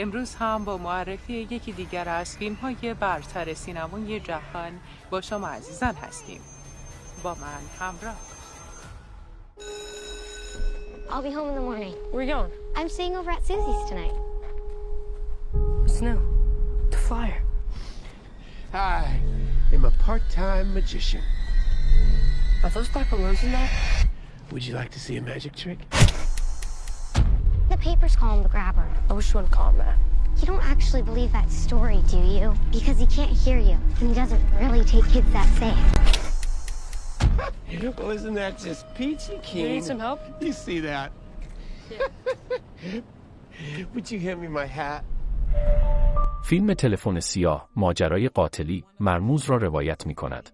امروز هم با معرفی یکی دیگر از فیلم های برتر سینمای جهان با شما عزیزان هستیم با من همراه I'll be home in the morning. Where you going? I'm staying over at Susie's tonight. What's new? The flyer. I am a part-time magician. Are those black balloons in there? Would you like to see a magic trick? The papers call him the grabber. I wish you wouldn't call him that. You don't actually believe that story, do you? Because he can't hear you, and he doesn't really take kids that safe. well, isn't that just peachy keen? You need some help? You see that? Would you hand me my hat? فیلم تلفن سیاه ماجرای قاتلی مرموز را روایت می کند.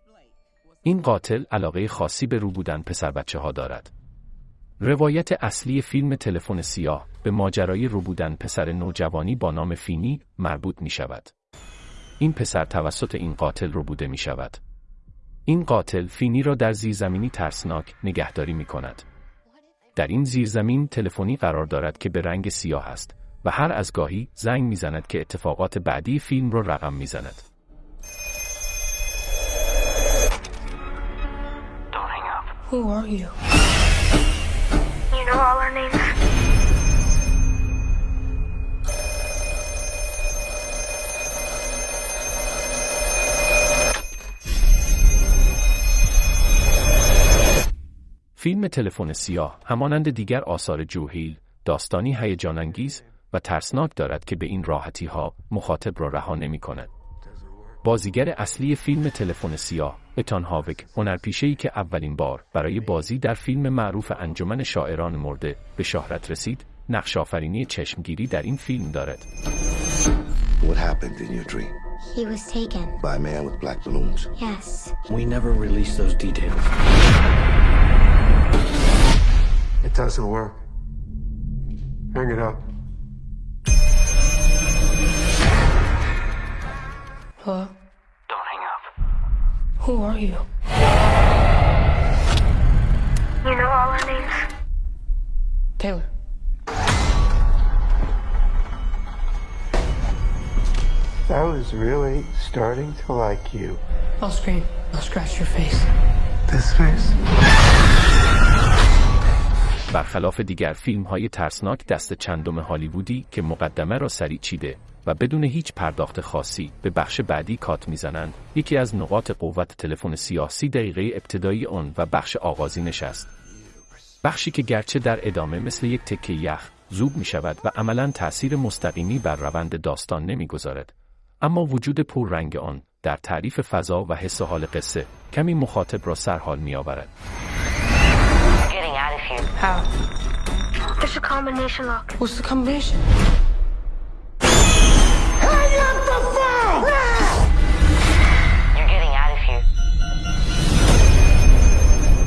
این قاتل علاقه خاصی به رو بودن پسر بچه ها دارد. روایت اصلی فیلم تلفن سیاه به ماجرای رو بودن پسر نوجوانی با نام فینی مربوط می شود. این پسر توسط این قاتل رو بوده می شود. این قاتل فینی را در زیرزمینی ترسناک نگهداری می کند. در این زیرزمین تلفنی قرار دارد که به رنگ سیاه است و هر از گاهی زنگ می‌زند که اتفاقات بعدی فیلم را رقم می‌زند. Who are? You فیلم تلفن سیاه همانند دیگر آثار جوهیل داستانی هیجان انگیز و ترسناک دارد که به این راحتی ها مخاطب را رها نمی کند. بازیگر اصلی فیلم تلفن سیاه اتان هاوک هنرپیشه‌ای که اولین بار برای بازی در فیلم معروف انجمن شاعران مرده به شهرت رسید نقش آفرینی چشمگیری در این فیلم دارد. What happened in your dream? He was taken. By a man with black balloons. Yes. We never released those details. It doesn't work. Hang it up. Hello? Don't hang up. Who are you? You know all our names? Taylor. I was really starting to like you. I'll scream. I'll scratch your face. This face? برخلاف دیگر فیلم های ترسناک دست چندم هالیوودی که مقدمه را سریع چیده و بدون هیچ پرداخت خاصی به بخش بعدی کات می‌زنند. یکی از نقاط قوت تلفن سیاسی دقیقه ابتدایی آن و بخش آغازینش است بخشی که گرچه در ادامه مثل یک تکه یخ زوب می شود و عملا تأثیر مستقیمی بر روند داستان نمی‌گذارد. اما وجود پررنگ آن در تعریف فضا و حس و حال قصه کمی مخاطب را سرحال می آورد. Getting out of. How? There's a combination lock. What's the combination? I love the fact! Ah! You're getting out of here.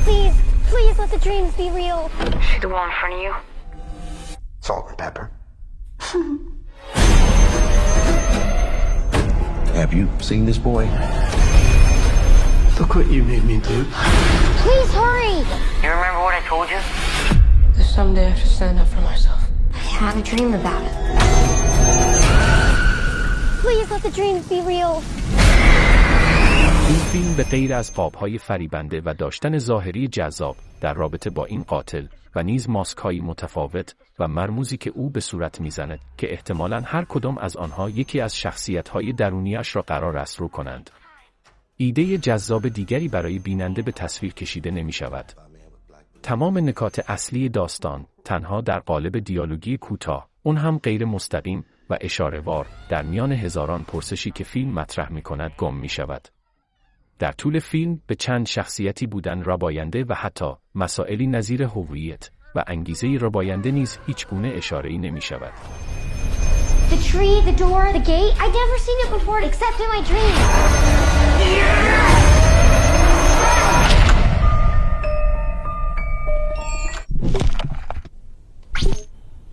Please, please let the dreams be real. See the wall in front of you? Salt and pepper. Have you seen this boy? Look what you made me do. Please hurry. You remember what I told you? That someday I should stand up for myself. I had a dream about it. Please let the dreams be real. این فیلم به غیر از قابهای فریبنده و داشتن ظاهری جذاب در رابطه با این قاتل و نیز ماسکهایی متفاوت و مرموزی که او به صورت می‌زند که احتمالا هر کدام از آنها یکی از شخصیتهای درونیش را قرار است رو کنند. ایده جذاب دیگری برای بیننده به تصویر کشیده نمی شود. تمام نکات اصلی داستان تنها در قالب دیالوگی کوتاه اون هم غیر مستقیم و اشارهوار در میان هزاران پرسشی که فیلم مطرح می کند گم می شود. در طول فیلم به چند شخصیتی بودن رباینده و حتی مسائلی نظیر هویت و انگیزه رباینده نیز هیچ گونه اشاره ای نمی شود. The tree, the door, the gate. I'd never seen it before except in my dreams.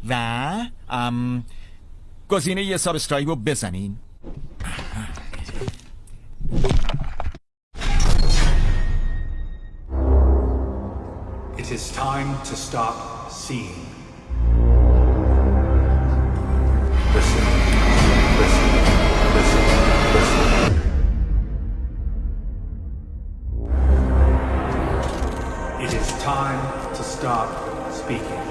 و ام گزینه یه سابسکرایب رو بزنین It is time to stop seeing. It is time to stop speaking.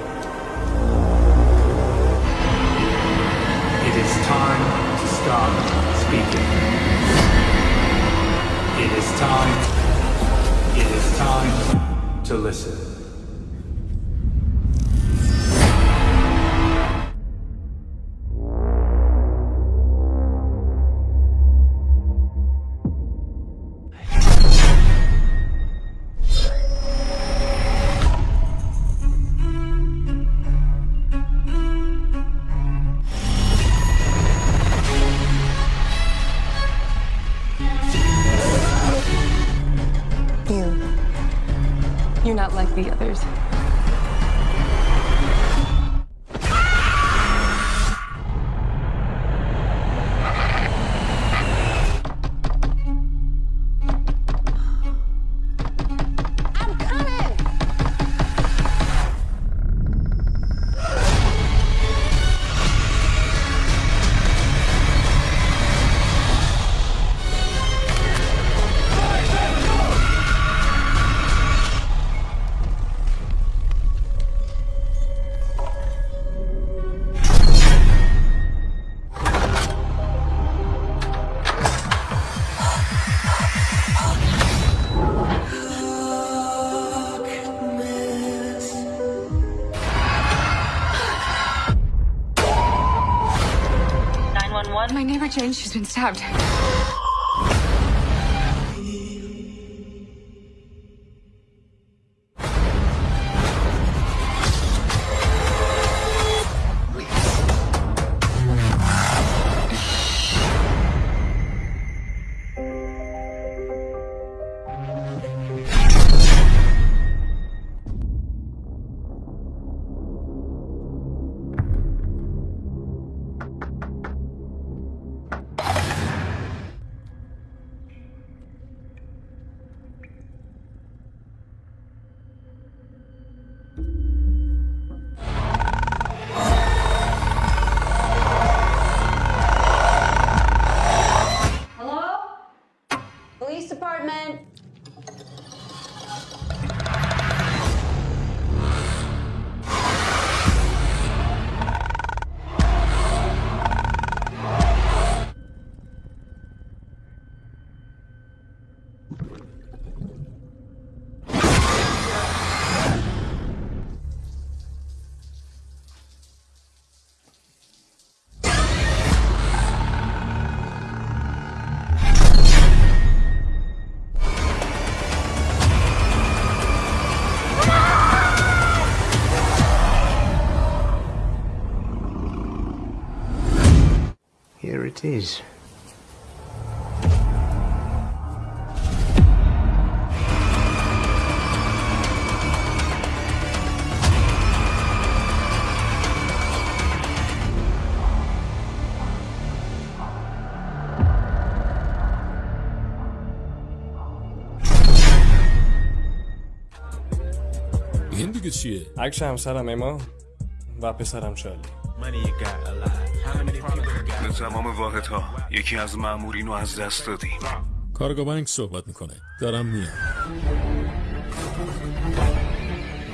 It is time to stop speaking. It is time. It is time to listen. Not like the others. never changed. She's been stabbed. Here it is. این دیگه چیه؟ عکس همسرم اما و پسرم شالی به تمام واحدها یکی از مامورین رو از دست دادیم کارگاه بانک صحبت می‌کنه. دارم میام.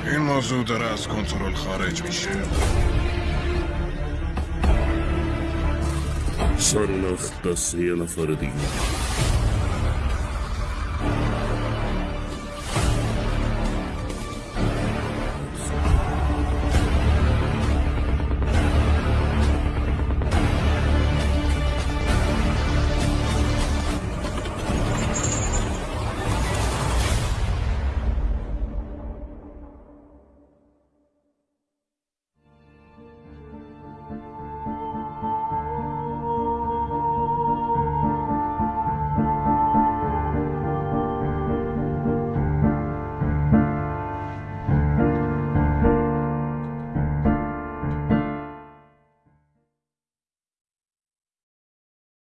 این موضوع داره از کنترل خارج میشه. سر نخت دست یه نفر دیگه.